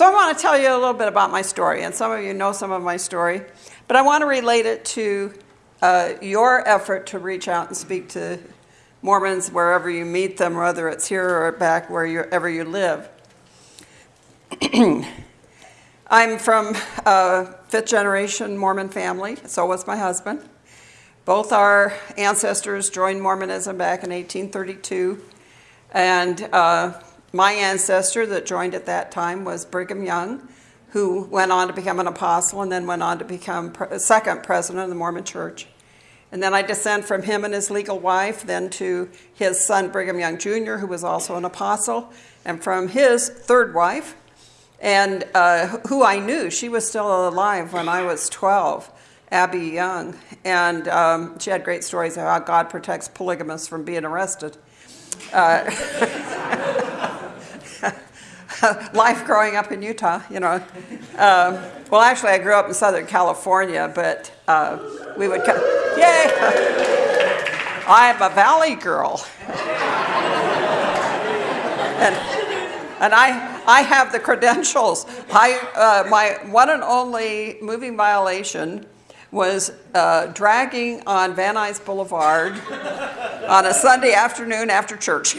So I want to tell you a little bit about my story, and some of you know some of my story, but I want to relate it to uh, your effort to reach out and speak to Mormons wherever you meet them, whether it's here or back wherever you live. I'm from a fifth generation Mormon family, so was my husband. Both our ancestors joined Mormonism back in 1832, and uh, my ancestor that joined at that time was Brigham Young, who went on to become an apostle and then went on to become pre second president of the Mormon Church. And then I descend from him and his legal wife, then to his son Brigham Young Jr., who was also an apostle, and from his third wife, and uh, who I knew. She was still alive when I was 12, Abby Young. And um, she had great stories of how God protects polygamists from being arrested. Uh, life growing up in Utah, you know. Um, well, actually, I grew up in Southern California, but uh, we would come, yay! I'm a valley girl. and, and I, I have the credentials. I, uh, my one and only moving violation was uh, dragging on Van Nuys Boulevard on a Sunday afternoon after church.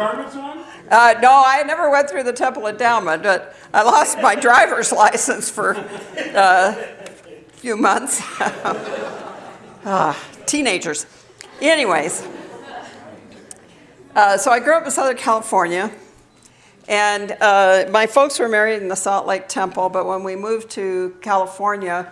Garments on? Uh, no, I never went through the temple endowment, but I lost my driver's license for uh, a few months. uh, teenagers. Anyways, uh, so I grew up in Southern California, and uh, my folks were married in the Salt Lake Temple, but when we moved to California,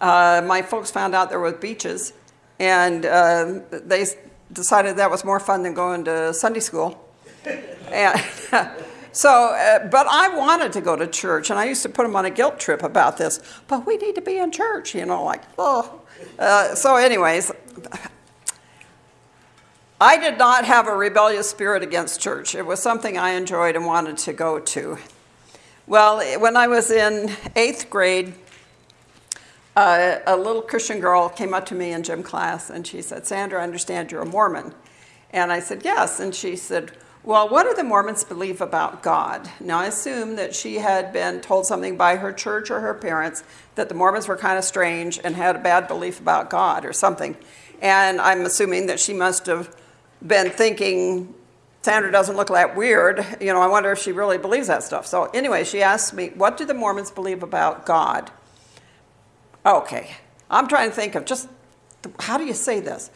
uh, my folks found out there were beaches, and they decided that was more fun than going to Sunday school. And so, uh, but I wanted to go to church, and I used to put them on a guilt trip about this. But we need to be in church, you know, like, oh. Uh, so anyways, I did not have a rebellious spirit against church. It was something I enjoyed and wanted to go to. Well, when I was in eighth grade, uh, a little Christian girl came up to me in gym class and she said, Sandra, I understand you're a Mormon. And I said, yes. And she said, well, what do the Mormons believe about God? Now, I assume that she had been told something by her church or her parents that the Mormons were kind of strange and had a bad belief about God or something. And I'm assuming that she must have been thinking, Sandra doesn't look that weird. You know, I wonder if she really believes that stuff. So anyway, she asked me, what do the Mormons believe about God? Okay, I'm trying to think of just, how do you say this?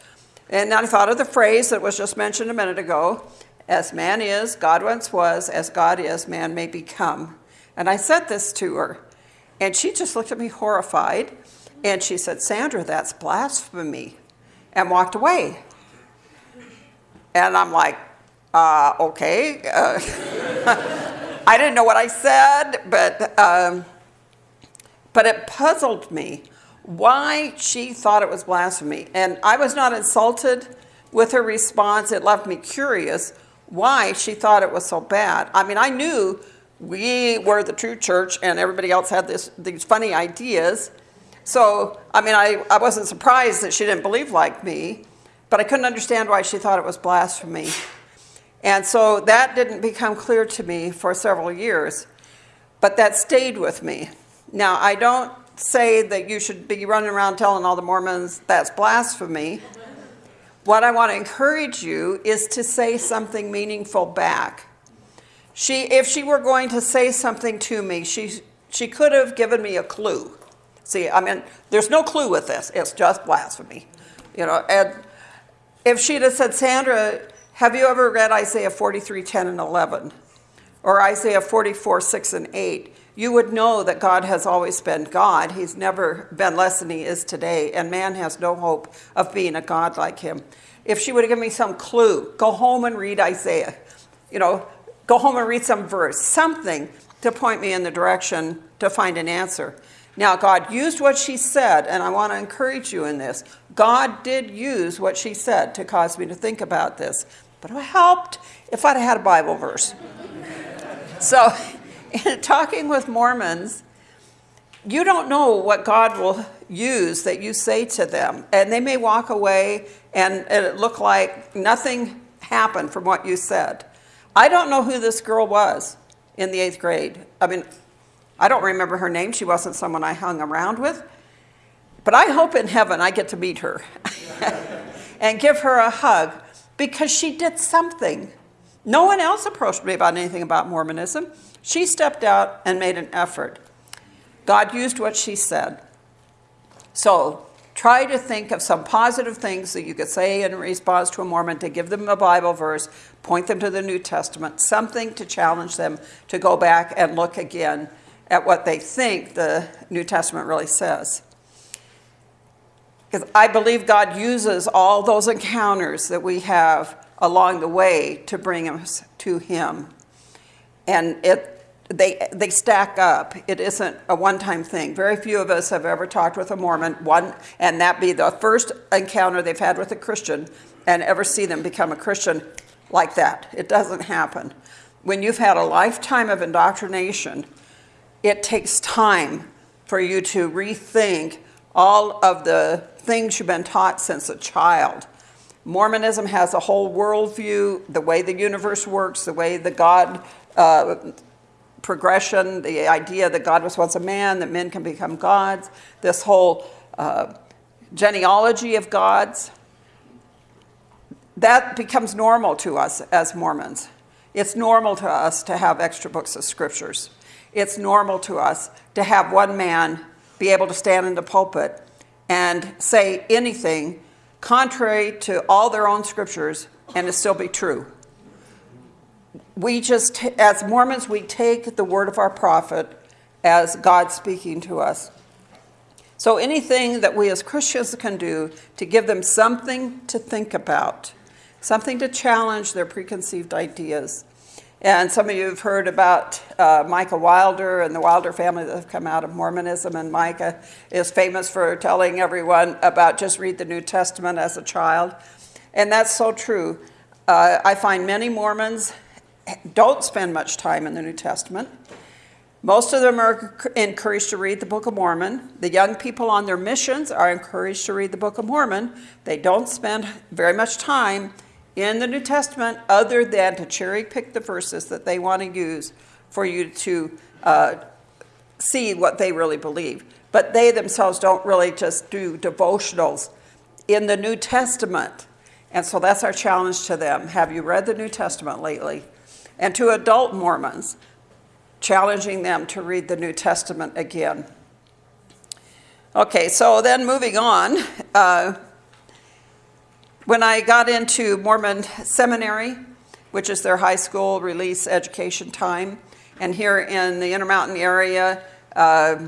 And I thought of the phrase that was just mentioned a minute ago, as man is, God once was, as God is, man may become. And I said this to her, and she just looked at me horrified, and she said, Sandra, that's blasphemy, and walked away. And I'm like, uh, okay. Uh, I didn't know what I said, but, um, but it puzzled me why she thought it was blasphemy. And I was not insulted with her response. It left me curious why she thought it was so bad. I mean, I knew we were the true church and everybody else had this, these funny ideas. So, I mean, I, I wasn't surprised that she didn't believe like me, but I couldn't understand why she thought it was blasphemy. And so that didn't become clear to me for several years, but that stayed with me. Now, I don't say that you should be running around telling all the Mormons that's blasphemy, what I want to encourage you is to say something meaningful back. She, if she were going to say something to me, she, she could have given me a clue. See, I mean, there's no clue with this. It's just blasphemy. You know, and if she'd have said, Sandra, have you ever read Isaiah 43, 10 and 11? Or Isaiah 44, 6 and 8? You would know that God has always been God. He's never been less than he is today, and man has no hope of being a God like him. If she would have given me some clue, go home and read Isaiah. You know, go home and read some verse, something to point me in the direction to find an answer. Now, God used what she said, and I want to encourage you in this. God did use what she said to cause me to think about this, but it helped if I'd had a Bible verse. so in talking with Mormons, you don't know what God will use that you say to them. And they may walk away and it look like nothing happened from what you said. I don't know who this girl was in the eighth grade. I mean, I don't remember her name. She wasn't someone I hung around with. But I hope in heaven I get to meet her and give her a hug because she did something. No one else approached me about anything about Mormonism. She stepped out and made an effort. God used what she said. So try to think of some positive things that you could say in response to a Mormon to give them a Bible verse, point them to the New Testament, something to challenge them to go back and look again at what they think the New Testament really says. Because I believe God uses all those encounters that we have along the way to bring us to Him. And it, they, they stack up. It isn't a one-time thing. Very few of us have ever talked with a Mormon, one, and that be the first encounter they've had with a Christian, and ever see them become a Christian like that. It doesn't happen. When you've had a lifetime of indoctrination, it takes time for you to rethink all of the things you've been taught since a child. Mormonism has a whole worldview, the way the universe works, the way the God uh, progression, the idea that God was once a man, that men can become gods, this whole uh, genealogy of gods. That becomes normal to us as Mormons. It's normal to us to have extra books of scriptures. It's normal to us to have one man be able to stand in the pulpit and say anything contrary to all their own scriptures and it still be true. We just, as Mormons, we take the word of our prophet as God speaking to us. So anything that we as Christians can do to give them something to think about, something to challenge their preconceived ideas, and some of you have heard about uh, Micah Wilder and the Wilder family that have come out of Mormonism. And Micah is famous for telling everyone about just read the New Testament as a child. And that's so true. Uh, I find many Mormons don't spend much time in the New Testament. Most of them are encouraged to read the Book of Mormon. The young people on their missions are encouraged to read the Book of Mormon. They don't spend very much time in the New Testament other than to cherry pick the verses that they want to use for you to uh, see what they really believe. But they themselves don't really just do devotionals in the New Testament. And so that's our challenge to them. Have you read the New Testament lately? And to adult Mormons, challenging them to read the New Testament again. Okay, so then moving on. Uh, when I got into Mormon Seminary, which is their high school release education time, and here in the Intermountain area, uh,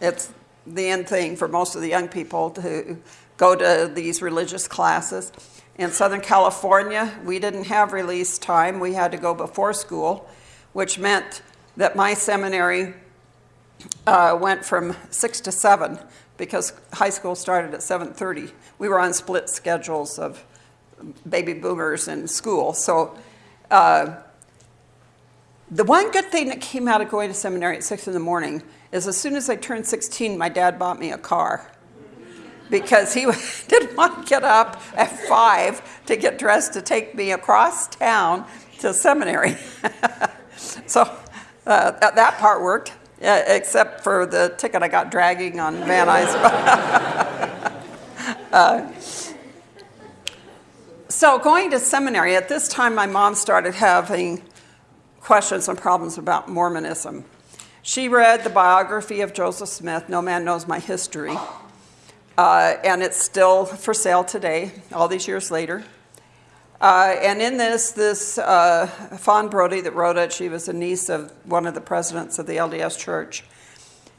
it's the end thing for most of the young people to go to these religious classes. In Southern California, we didn't have release time. We had to go before school, which meant that my seminary uh, went from 6 to 7 because high school started at 7.30 we were on split schedules of baby boomers in school. So uh, the one good thing that came out of going to seminary at 6 in the morning is as soon as I turned 16, my dad bought me a car because he didn't want to get up at 5 to get dressed to take me across town to seminary. so uh, that, that, part worked, uh, except for the ticket I got dragging on Van Nuys. Uh, so going to seminary, at this time my mom started having questions and problems about Mormonism. She read the biography of Joseph Smith, No Man Knows My History, uh, and it's still for sale today, all these years later. Uh, and in this, this uh, Fawn Brodie that wrote it, she was a niece of one of the presidents of the LDS Church.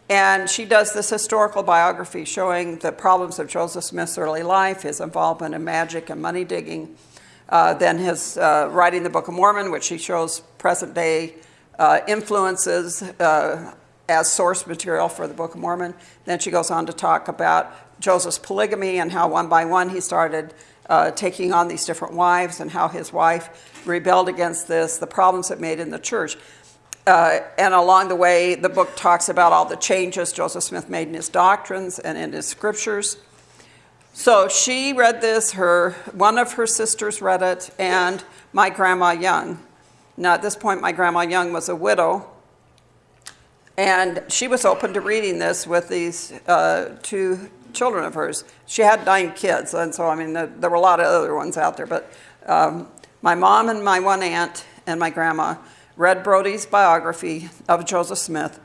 And she does this historical biography showing the problems of Joseph Smith's early life, his involvement in magic and money digging, uh, then his uh, writing the Book of Mormon, which she shows present day uh, influences uh, as source material for the Book of Mormon. Then she goes on to talk about Joseph's polygamy and how one by one he started uh, taking on these different wives and how his wife rebelled against this, the problems it made in the church. Uh, and along the way, the book talks about all the changes Joseph Smith made in his doctrines and in his scriptures. So she read this, her, one of her sisters read it, and my grandma Young Now, at this point, my grandma Young was a widow, and she was open to reading this with these uh, two children of hers. She had nine kids, and so, I mean, there, there were a lot of other ones out there, but um, my mom and my one aunt and my grandma read Brodie's biography of Joseph Smith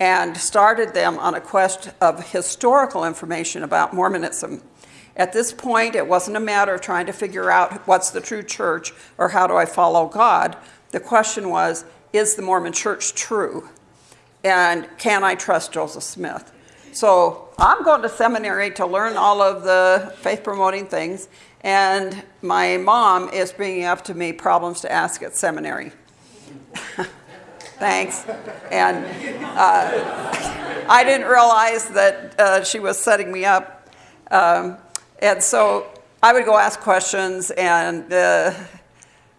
and started them on a quest of historical information about Mormonism. At this point, it wasn't a matter of trying to figure out what's the true church or how do I follow God. The question was, is the Mormon church true? And can I trust Joseph Smith? So I'm going to seminary to learn all of the faith promoting things, and my mom is bringing up to me problems to ask at seminary. Thanks. And uh, I didn't realize that uh, she was setting me up. Um, and so I would go ask questions, and uh,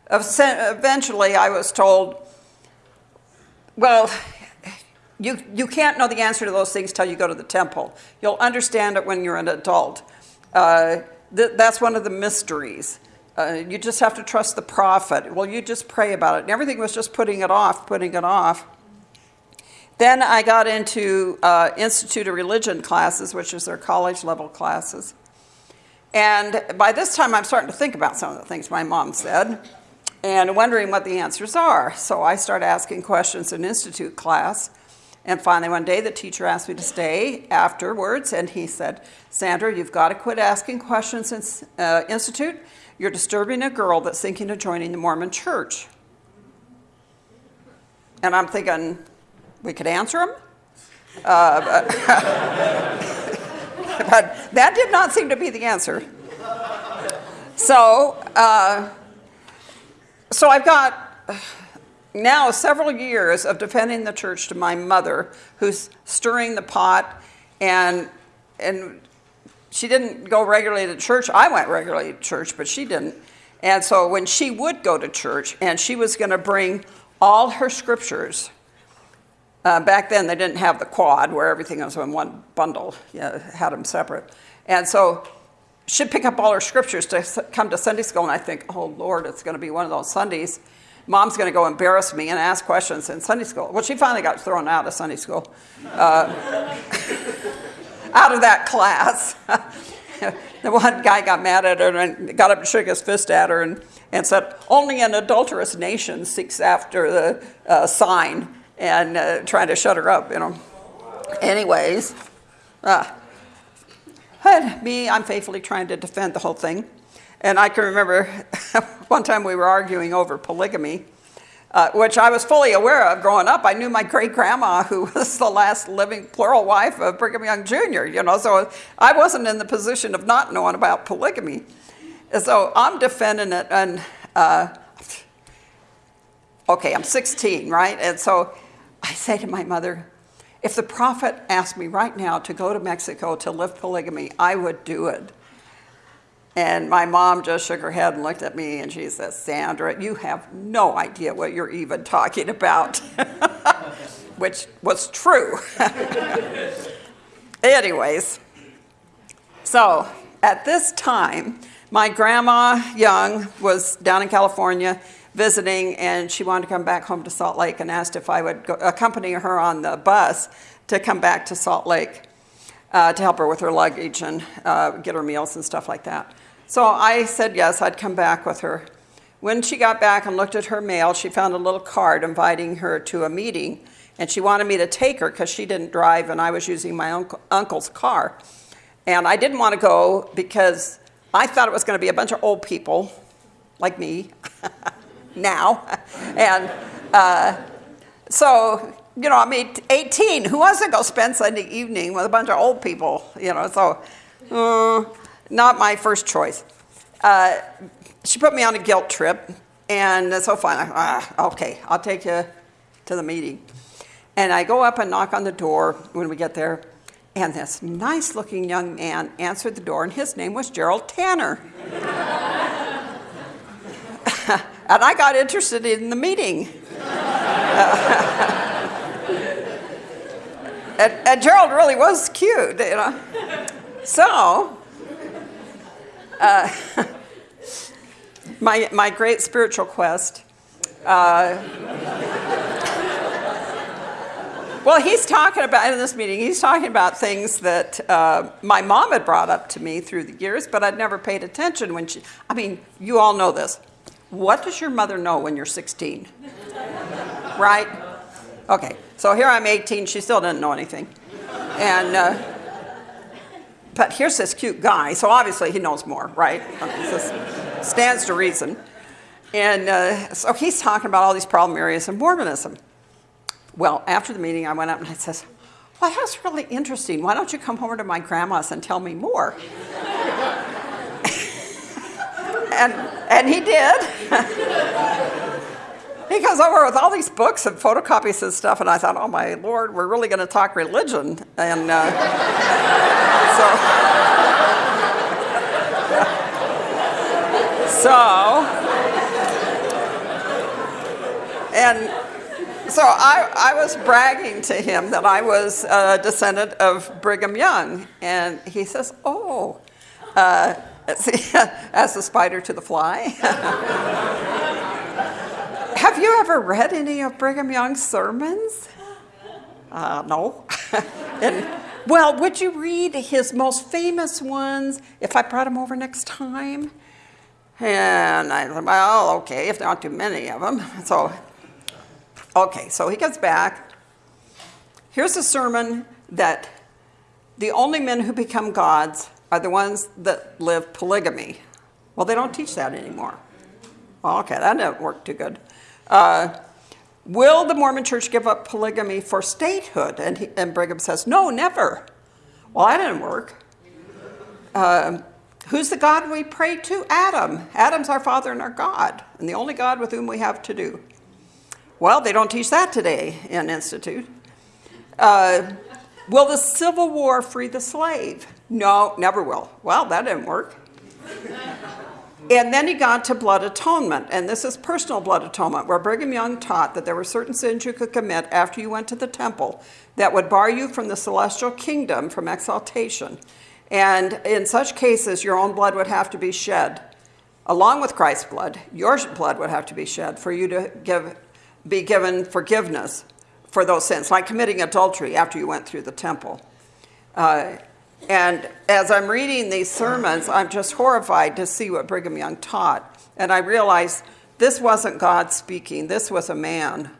eventually I was told, well, you, you can't know the answer to those things till you go to the temple. You'll understand it when you're an adult. Uh, th- that's one of the mysteries. Uh, you just have to trust the prophet. Well, you just pray about it. And everything was just putting it off, putting it off. Then I got into uh, Institute of Religion classes, which is their college level classes. And by this time, I'm starting to think about some of the things my mom said and wondering what the answers are. So I start asking questions in Institute class. And finally, one day, the teacher asked me to stay afterwards, and he said, Sandra, you've got to quit asking questions in uh, Institute you're disturbing a girl that's thinking of joining the Mormon church. And I'm thinking, we could answer him? Uh, but, but, that did not seem to be the answer. So, uh, so I've got now several years of defending the church to my mother, who's stirring the pot and and she didn't go regularly to church. I went regularly to church, but she didn't. And so when she would go to church and she was going to bring all her scriptures, uh, back then they didn't have the quad where everything was in one bundle, you know, had them separate. And so she'd pick up all her scriptures to come to Sunday school, and I think, oh Lord, it's going to be one of those Sundays. Mom's going to go embarrass me and ask questions in Sunday school. Well, she finally got thrown out of Sunday school. Uh, out of that class. the one guy got mad at her and got up and shook his fist at her and, and said, Only an adulterous nation seeks after the uh, sign and uh, trying to shut her up, you know. Anyways, uh, me, I'm faithfully trying to defend the whole thing. And I can remember one time we were arguing over polygamy uh, which I was fully aware of growing up. I knew my great grandma, who was the last living plural wife of Brigham Young Jr., you know, so I wasn't in the position of not knowing about polygamy. And so I'm defending it, and uh, okay, I'm 16, right? And so I say to my mother, if the prophet asked me right now to go to Mexico to live polygamy, I would do it. And my mom just shook her head and looked at me and she said, Sandra, you have no idea what you're even talking about, which was true. Anyways, so at this time, my grandma Young was down in California visiting and she wanted to come back home to Salt Lake and asked if I would go, accompany her on the bus to come back to Salt Lake uh, to help her with her luggage and uh, get her meals and stuff like that. So I said yes, I'd come back with her. When she got back and looked at her mail, she found a little card inviting her to a meeting, and she wanted me to take her because she didn't drive and I was using my uncle, uncle's car. And I didn't want to go because I thought it was going to be a bunch of old people like me now. and uh, so, you know, I mean, 18, who wants to go spend Sunday evening with a bunch of old people? You know, so. Uh, not my first choice. Uh, she put me on a guilt trip, and so fine. Ah, okay, I'll take you to the meeting. And I go up and knock on the door when we get there, and this nice looking young man answered the door, and his name was Gerald Tanner. and I got interested in the meeting. and, and Gerald really was cute, you know. So uh, my, my great spiritual quest Uh, well, he's talking about, in this meeting, he's talking about things that uh, my mom had brought up to me through the years, but I'd never paid attention when she, I mean, you all know this. What does your mother know when you're 16? right? Okay, so here I'm 18, she still didn't know anything. And, uh, but here's this cute guy, so obviously he knows more, right? Stands to reason. And uh, so he's talking about all these problem areas in Mormonism. Well, after the meeting, I went up and I says, well, that's really interesting. Why don't you come over to my grandma's and tell me more? and, and he did. he comes over with all these books and photocopies and stuff, and I thought, oh my lord, we're really going to talk religion. And uh, so, so and so I, I, was bragging to him that I was a descendant of Brigham Young. And he says, oh, uh, as the spider to the fly. Have you ever read any of Brigham Young's sermons? Uh, no. and, well, would you read his most famous ones if I brought him over next time? And I said, well, okay, if there aren't too many of them. So Okay, so he gets back. Here's a sermon that the only men who become gods are the ones that live polygamy. Well, they don't teach that anymore. Okay, that didn't work too good. Uh, will the Mormon church give up polygamy for statehood? And, he, and Brigham says, no, never. Well, that didn't work. Uh, who's the God we pray to? Adam. Adam's our father and our God, and the only God with whom we have to do. Well, they don't teach that today in Institute. Uh, will the Civil War free the slave? No, never will. Well, that didn't work. And then he got to blood atonement, and this is personal blood atonement, where Brigham Young taught that there were certain sins you could commit after you went to the temple that would bar you from the celestial kingdom from exaltation. And in such cases, your own blood would have to be shed. Along with Christ's blood, your blood would have to be shed for you to give be given forgiveness for those sins, like committing adultery after you went through the temple. Uh, and as I'm reading these sermons, I'm just horrified to see what Brigham Young taught. And I realized this wasn't God speaking, this was a man.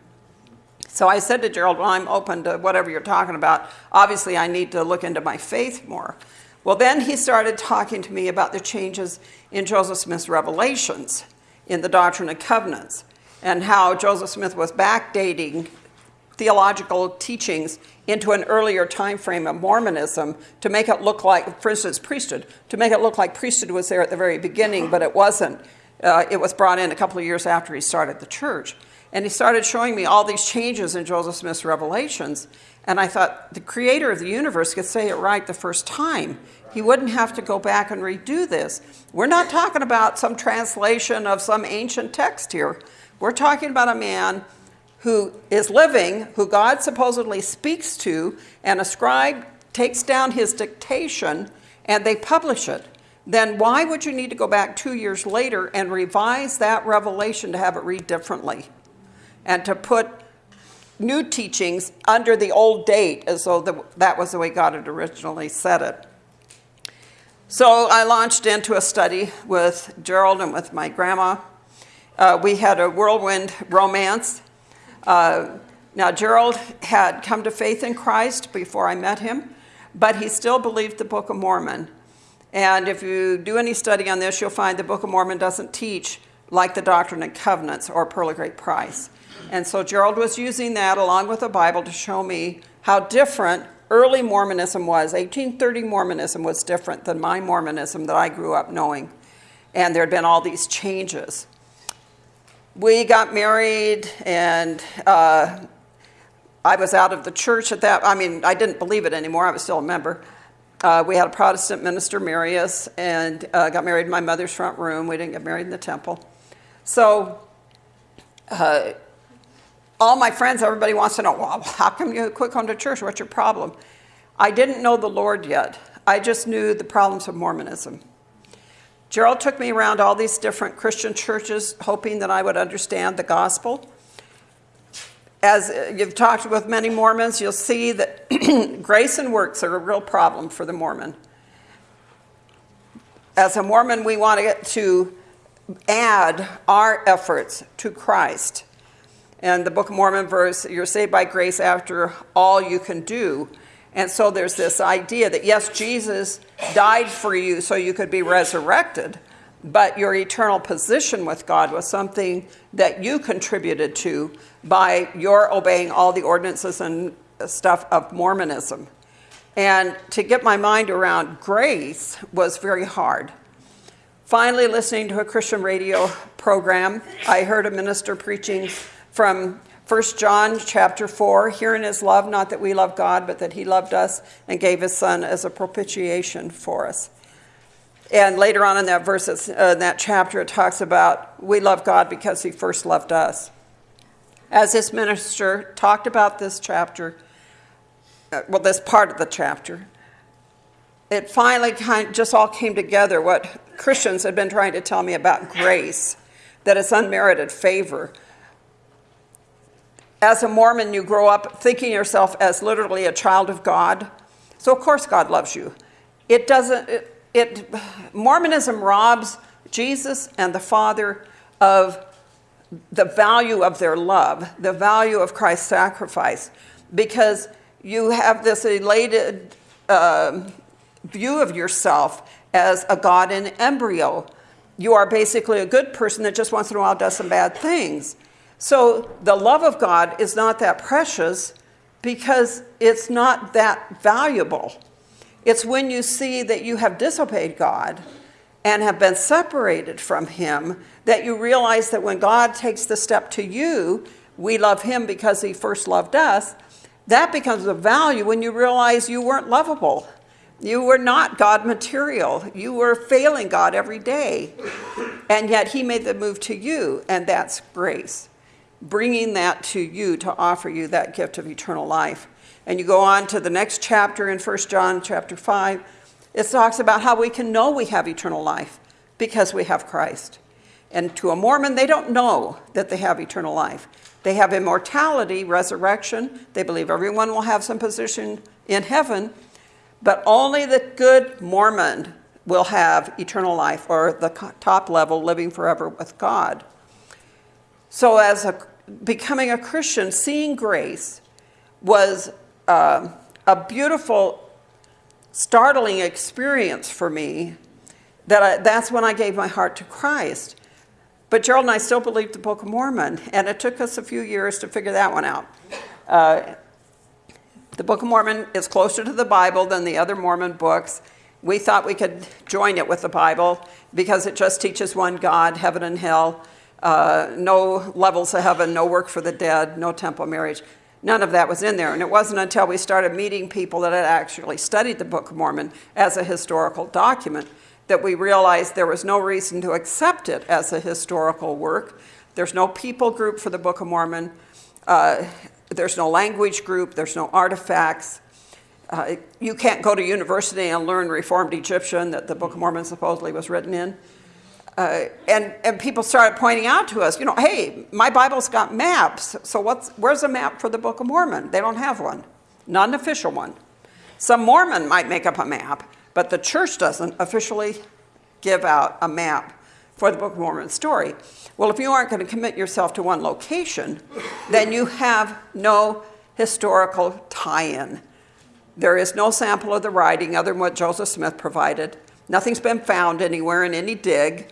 So I said to Gerald, Well, I'm open to whatever you're talking about. Obviously, I need to look into my faith more. Well, then he started talking to me about the changes in Joseph Smith's revelations in the Doctrine and Covenants and how Joseph Smith was backdating theological teachings into an earlier time frame of Mormonism to make it look like, for instance, priesthood, to make it look like priesthood was there at the very beginning, but it wasn't. Uh, it was brought in a couple of years after he started the church. And he started showing me all these changes in Joseph Smith's revelations. And I thought, the creator of the universe could say it right the first time. He wouldn't have to go back and redo this. We're not talking about some translation of some ancient text here. We're talking about a man who is living, who God supposedly speaks to, and a scribe takes down his dictation and they publish it. Then why would you need to go back two years later and revise that revelation to have it read differently? And to put new teachings under the old date as though that was the way God had originally said it. So I launched into a study with Gerald and with my grandma uh, we had a whirlwind romance. Uh, now, Gerald had come to faith in Christ before I met him, but he still believed the Book of Mormon. And if you do any study on this, you'll find the Book of Mormon doesn't teach like the Doctrine and Covenants or Pearl of Great Price. And so Gerald was using that along with the Bible to show me how different early Mormonism was. 1830 Mormonism was different than my Mormonism that I grew up knowing. And there had been all these changes we got married and uh, I was out of the church at that, I mean, I didn't believe it anymore, I was still a member. Uh, we had a Protestant minister marry us and uh, got married in my mother's front room. We didn't get married in the temple. So uh, all my friends, everybody wants to know, well, how come you quit going to church? What's your problem? I didn't know the Lord yet. I just knew the problems of Mormonism. Gerald took me around all these different Christian churches, hoping that I would understand the gospel. As uh, you've talked with many Mormons, you'll see that grace and works are a real problem for the Mormon. As a Mormon, we want to get to add our efforts to Christ. And the Book of Mormon verse, you're saved by grace after all you can do. And so there's this idea that yes, Jesus died for you so you could be resurrected, but your eternal position with God was something that you contributed to by your obeying all the ordinances and stuff of Mormonism. And to get my mind around grace was very hard. Finally, listening to a Christian radio program, I heard a minister preaching from 1 John chapter 4, herein is love, not that we love God, but that he loved us and gave his son as a propitiation for us. And later on in that verse, uh, in that chapter, it talks about we love God because he first loved us. As this minister talked about this chapter, uh, well, this part of the chapter, it finally kind of just all came together what Christians had been trying to tell me about grace, that it's unmerited favor. As a Mormon, you grow up thinking yourself as literally a child of God. So, of course, God loves you. It doesn't, it, it Mormonism robs Jesus and the Father of the value of their love, the value of Christ's sacrifice, because you have this elated uh, view of yourself as a God in embryo. You are basically a good person that just once in a while does some bad things. So the love of God is not that precious because it's not that valuable. It's when you see that you have disobeyed God and have been separated from Him that you realize that when God takes the step to you, we love Him because He first loved us. That becomes a value when you realize you weren't lovable. You were not God material. You were failing God every day. And yet He made the move to you, and that's grace. Bringing that to you to offer you that gift of eternal life. And you go on to the next chapter in 1 John chapter 5. It talks about how we can know we have eternal life because we have Christ. And to a Mormon, they don't know that they have eternal life. They have immortality, resurrection. They believe everyone will have some position in heaven, but only the good Mormon will have eternal life or the top level, living forever with God. So, as a, becoming a Christian, seeing grace was uh, a beautiful, startling experience for me. That I, that's when I gave my heart to Christ. But Gerald and I still believed the Book of Mormon, and it took us a few years to figure that one out. Uh, the Book of Mormon is closer to the Bible than the other Mormon books. We thought we could join it with the Bible because it just teaches one God, heaven and hell, uh, no levels of heaven, no work for the dead, no temple marriage. None of that was in there. And it wasn't until we started meeting people that had actually studied the Book of Mormon as a historical document that we realized there was no reason to accept it as a historical work. There's no people group for the Book of Mormon. Uh, there's no language group, there's no artifacts. Uh, you can't go to university and learn Reformed Egyptian that the Book of Mormon supposedly was written in. Uh, and, and people started pointing out to us, you know, hey, my Bible's got maps, so what's, where's a map for the Book of Mormon? They don't have one, not an official one. Some Mormon might make up a map, but the church doesn't officially give out a map for the Book of Mormon story. Well, if you aren't going to commit yourself to one location, then you have no historical tie in. There is no sample of the writing other than what Joseph Smith provided. Nothing's been found anywhere in any dig.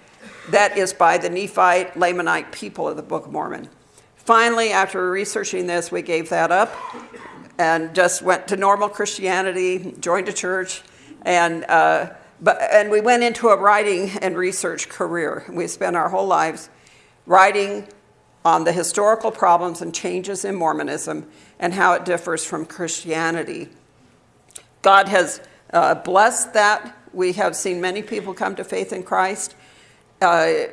That is by the Nephite, Lamanite people of the Book of Mormon. Finally, after researching this, we gave that up and just went to normal Christianity, joined a church, and uh, but, and we went into a writing and research career. We spent our whole lives writing on the historical problems and changes in Mormonism and how it differs from Christianity. God has uh, blessed that. We have seen many people come to faith in Christ. Uh,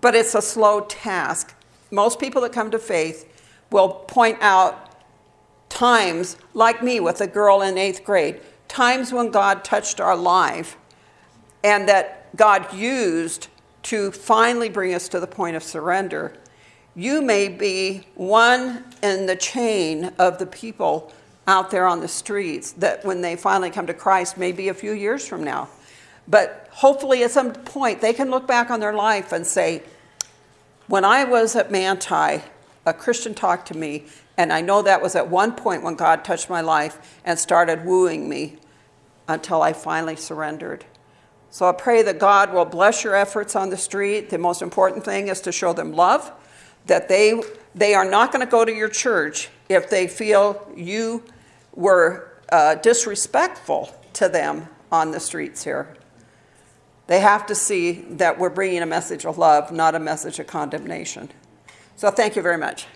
but it's a slow task. Most people that come to faith will point out times, like me with a girl in eighth grade, times when God touched our life and that God used to finally bring us to the point of surrender, you may be one in the chain of the people out there on the streets that when they finally come to Christ, maybe a few years from now. But hopefully, at some point, they can look back on their life and say, When I was at Manti, a Christian talked to me, and I know that was at one point when God touched my life and started wooing me until I finally surrendered. So I pray that God will bless your efforts on the street. The most important thing is to show them love, that they, they are not going to go to your church if they feel you were uh, disrespectful to them on the streets here. They have to see that we're bringing a message of love, not a message of condemnation. So thank you very much.